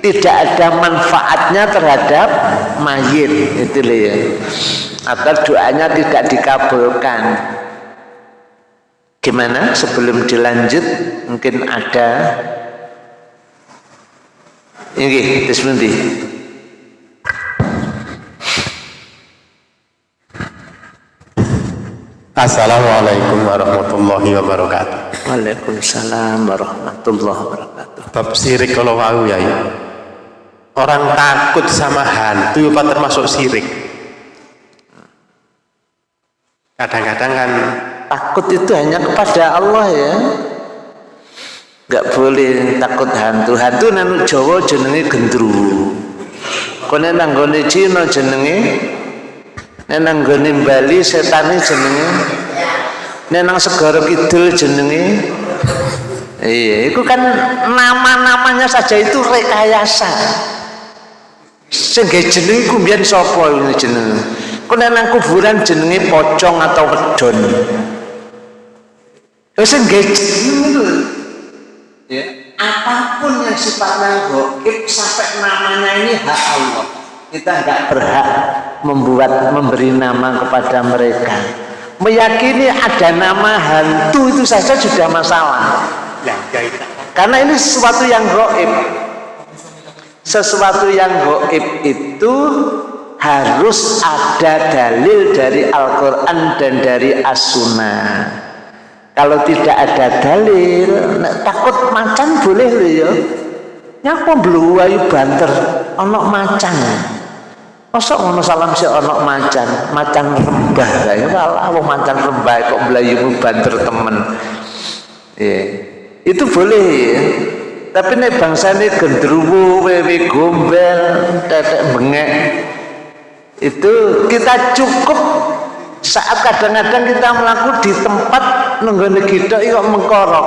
tidak ada manfaatnya terhadap mayit itu ya. Atau doanya tidak dikabulkan gimana sebelum dilanjut mungkin ada ini nanti. Assalamualaikum warahmatullahi wabarakatuh. Waalaikumsalam warahmatullahi wabarakatuh. Bab sirik kalau mau ya, ya. Orang takut sama hantu apa termasuk sirik? Kadang-kadang kan takut itu hanya kepada Allah ya. Nggak boleh takut hantu. Hantu nanu Jawa jenenge gendru. Kone nanggone Cina jenenge? Nenanggone Bali setane jenenge? Nenang segara kidul jenenge? Iya itu kan nama-namanya saja itu rekayasa. Sehingga jenenge kumbian sopo ini jenenge kone nang kuburan jenenge pocong atau wedon sehingga jenenge ya. apa pun yang sifatnya goib sampai namanya ini hak Allah. Kita nggak berhak membuat memberi nama kepada mereka. Meyakini ada nama hantu itu saja sudah masalah. Ya, karena ini sesuatu yang goib. Sesuatu yang goib itu harus ada dalil dari Al-Quran dan dari As-Sunnah kalau tidak ada dalil takut macan boleh lho ya. Nyapa ayu banter onok macan. Masa ngono salam si onok macan macan rembah. Ya malah wong macan rembah kok mu banter temen. Ya. itu boleh ya tapi nih bangsa ini gendruwo wewe gombel tetek bengek itu kita cukup saat kadang-kadang kita melakukan di tempat nenggone kita itu mengkorok.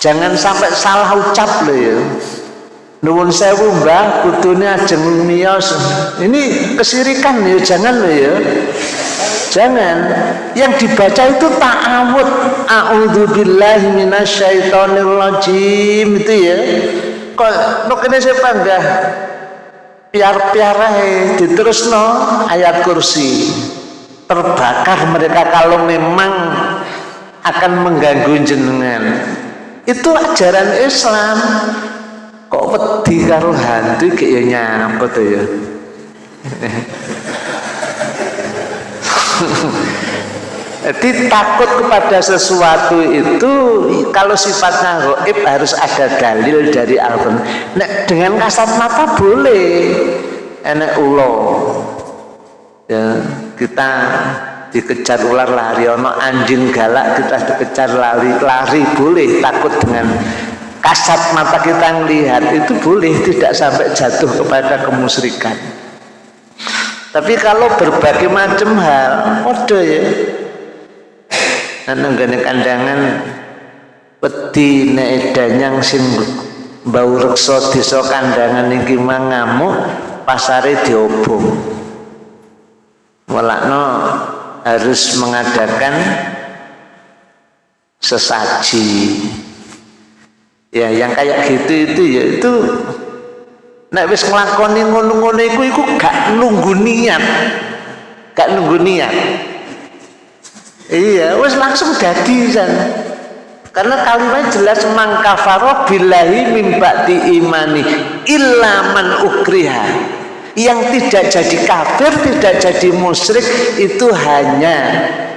Jangan sampai salah ucap loh ya. Nuwun sewu mbah kudune ajeng miyos. Ini kesirikan ya jangan loh ya. Jangan. Yang dibaca itu ta'awud. A'udzubillahi minasyaitonirrajim itu ya. Kok nuk ini saya panggah piar-piar diterus no ayat kursi terbakar mereka kalau memang akan mengganggu jenengan. Itu ajaran Islam. Kok wedi karo hantu kayak tuh ya? <laughs> Jadi takut kepada sesuatu itu kalau sifatnya goib harus ada dalil dari Al-Quran. Nah, dengan kasat mata boleh. Enak ulo ya kita dikejar ular lari. Ono anjing galak kita dikejar lari. Lari boleh takut dengan kasat mata kita melihat itu boleh tidak sampai jatuh kepada kemusyrikan tapi kalau berbagai macam hal kode ya. Nang gane kandangan peti nek yang sing bau reksa desa kandangan iki mangamuk pasare diobong walakno harus mengadakan sesaji. Ya yang kayak gitu itu ya itu. Nek wis nglakoni ngono-ngono iku iku gak nunggu niat. Gak nunggu niat. Iya wis langsung dadi san. Karena kalimat jelas mangkafaro billahi min ba'di imani illa man ukriha yang tidak jadi kafir tidak jadi musyrik itu hanya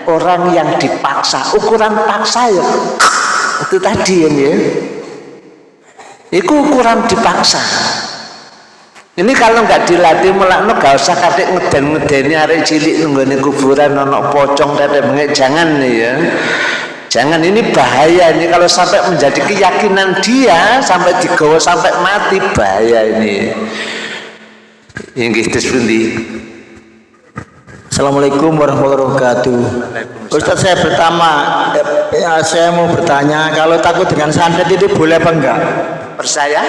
orang yang dipaksa. Ukuran paksa ya. <tsk> Itu tadi ya itu ukuran dipaksa. Ini kalau nggak dilatih mulakno gak usah kadek ngeden ngedeni arek cilik nunggone kuburan nono pocong dan bengek jangan nih ya. Jangan ini bahaya ini. Kalau sampai menjadi keyakinan dia sampai digawa sampai mati bahaya ini yang gitu seperti Assalamualaikum warahmatullahi wabarakatuh. Ustaz saya pertama, ya, saya mau bertanya, kalau takut dengan santet itu boleh apa enggak? percaya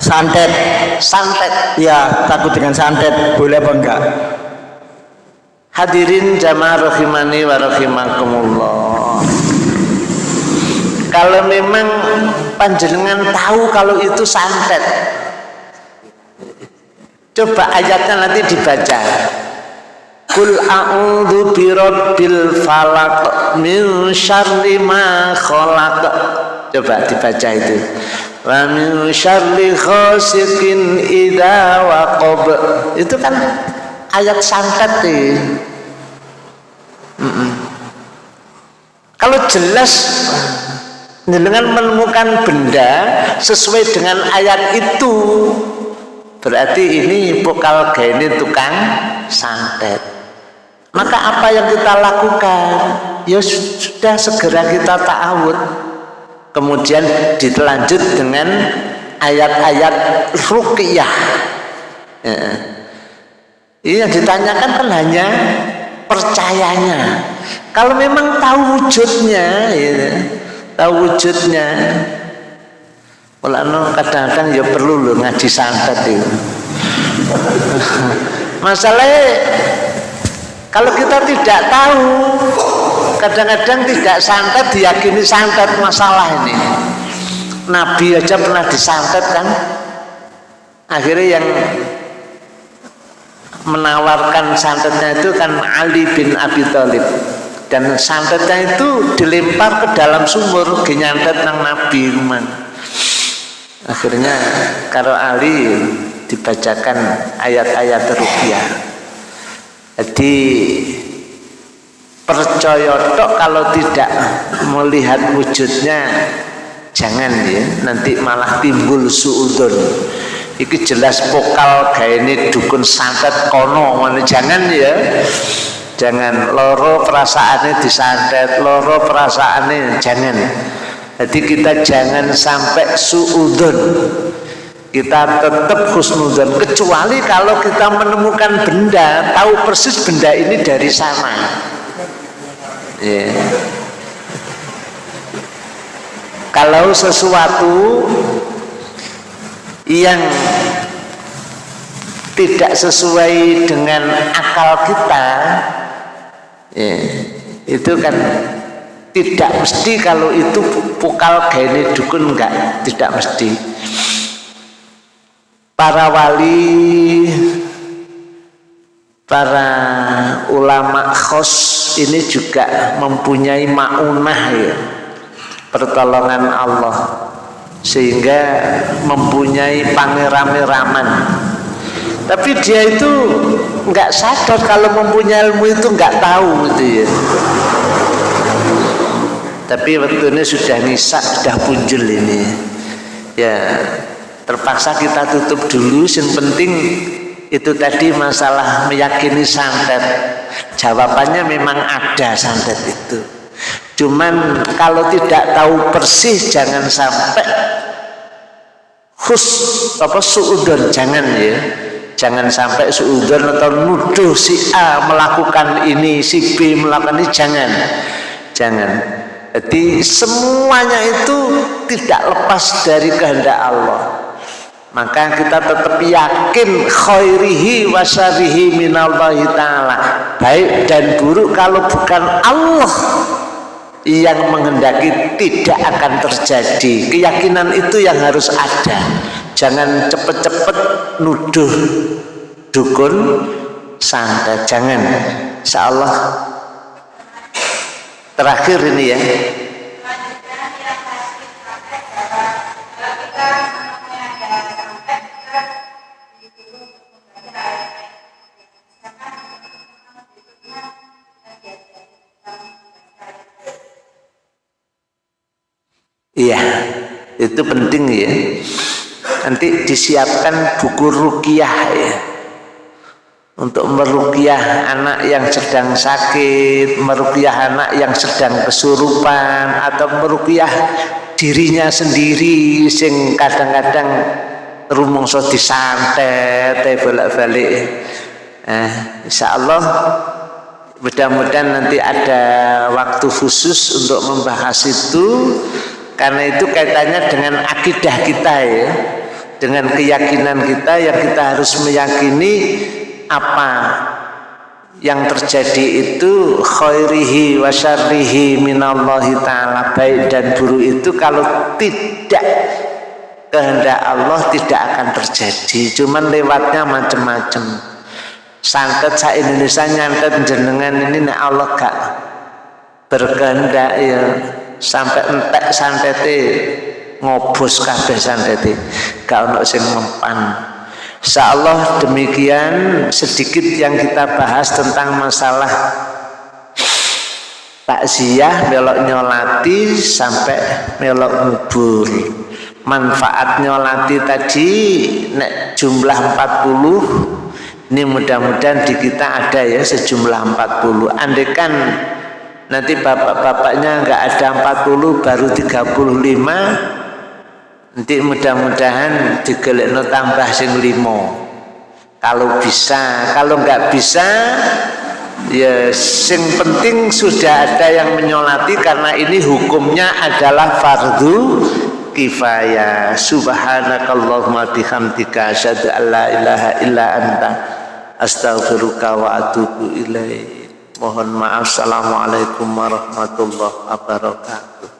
Santet, santet ya takut dengan santet, boleh apa enggak? hadirin jamaah rahimani wa rahimakumullah kalau memang panjenengan tahu kalau itu santet coba ayatnya nanti dibaca Kul a'udzu birabbil falaq min syarri ma khalaq. Coba dibaca itu. Wa min syarri ghasiqin idza waqab. Itu kan ayat santet nih. Mm-mm. Kalau jelas dengan menemukan benda sesuai dengan ayat itu berarti ini pokal gini tukang santet. Maka apa yang kita lakukan? Ya sudah segera kita ta'awud. Kemudian dilanjut dengan ayat-ayat ruqyah. Ya. yang ditanyakan kan hanya percayanya. Kalau memang tahu wujudnya ya, tahu wujudnya Mulanya kadang-kadang ya perlu loh ngaji santet itu <laughs> masalahnya kalau kita tidak tahu, kadang-kadang tidak santet diyakini santet masalah ini. Nabi aja pernah disantet kan? Akhirnya yang menawarkan santetnya itu kan Ali bin Abi Thalib dan santetnya itu dilempar ke dalam sumur genyantet nang Nabi rumah. Akhirnya kalau Ali dibacakan ayat-ayat rupiah. Jadi percaya tok kalau tidak melihat wujudnya jangan ya nanti malah timbul suudon. Iki jelas pokal kayak ini dukun santet kono mana jangan ya jangan. Loro perasaannya disantet loro perasaannya jangan jadi kita jangan sampai suudon. Kita tetap husnuzan kecuali kalau kita menemukan benda tahu persis benda ini dari sana. Yeah. kalau sesuatu yang tidak sesuai dengan akal kita yeah, itu kan tidak mesti kalau itu pukal gini dukun enggak tidak mesti. Para wali para ulama khos ini juga mempunyai maunah ya pertolongan Allah. Sehingga mempunyai pangeran-raman tapi dia itu nggak sadar kalau mempunyai ilmu itu nggak tahu gitu ya tapi waktu ini sudah nisak sudah punjul ini. Ya terpaksa kita tutup dulu. Yang penting itu tadi masalah meyakini santet. Jawabannya memang ada santet itu. Cuman kalau tidak tahu persis jangan sampai khus apa suudon. Jangan ya. Jangan sampai suudon atau nuduh si A melakukan ini si B melakukan ini. Jangan. Jangan jadi semuanya itu tidak lepas dari kehendak Allah. Maka kita tetap yakin khairihi wa syarihi minallahi ta'ala. Baik dan buruk kalau bukan Allah yang menghendaki tidak akan terjadi. Keyakinan itu yang harus ada. Jangan cepet-cepet nuduh dukun santet jangan. Insya Allah terakhir ini ya Iya, itu penting ya. Nanti disiapkan buku rukiah ya. Untuk merukiah anak yang sedang sakit, merukiah anak yang sedang kesurupan, atau merukiah dirinya sendiri, sing kadang-kadang rumongso disantet, balik-balik. Eh, insya Allah mudah-mudahan nanti ada waktu khusus untuk membahas itu karena itu kaitannya dengan akidah kita ya dengan keyakinan kita yang kita harus meyakini apa yang terjadi itu khairihi wa syarrihi minallahi ta'ala baik dan buruk itu kalau tidak kehendak Allah tidak akan terjadi. Cuman lewatnya macam-macam. Santet sa Indonesia nyantet jenengan ini nek Allah gak berkehendak ya sampai entek santete ngobos kabeh santete gak ono sing mempan insyaallah demikian sedikit yang kita bahas tentang masalah takziah melok nyolati sampai melok ngubur. Manfaat nyolati tadi nek jumlah 40 ini mudah-mudahan di kita ada ya sejumlah 40 andekan nanti bapak-bapaknya nggak ada 40 baru 35 nanti mudah-mudahan digelekno tambah sing limo kalau bisa kalau nggak bisa ya sing penting sudah ada yang menyolati karena ini hukumnya adalah fardu kifayah subhanakallahumma bihamdika asyhadu an la ilaha illa anta astaghfiruka wa atubu ilaik Mohon maaf. Assalamualaikum warahmatullahi wabarakatuh.